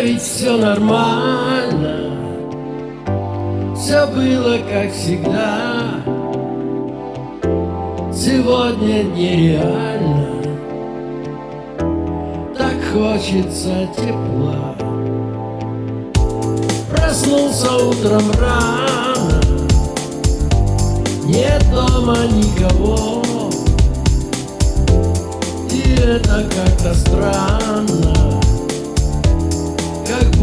ведь все нормально. Все было как всегда. Сегодня нереально. Так хочется тепла. Проснулся утром рано. Нет дома никого. И это как-то странно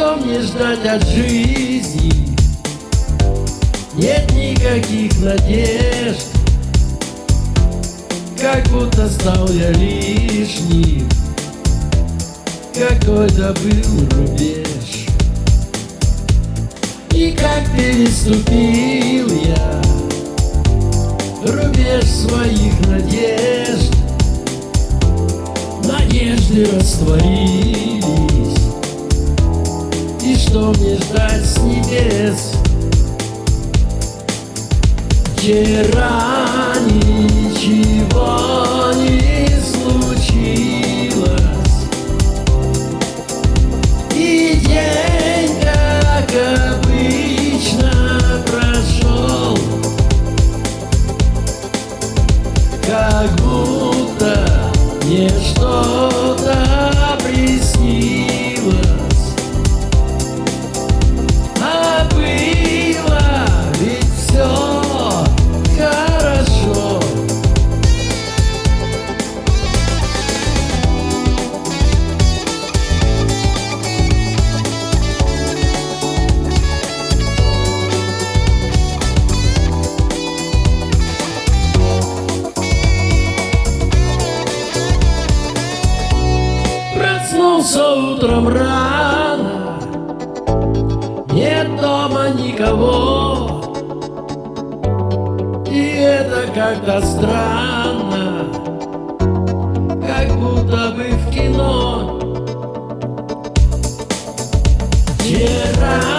что мне ждать от жизни? Нет никаких надежд. Как будто стал я лишним. Какой-то был рубеж. И как переступил я Рубеж своих надежд? Надежды растворились что мне ждать с небес. Вчера ничего Проснулся утром рано, нет дома никого. И это как-то странно, как будто бы в кино. Вчера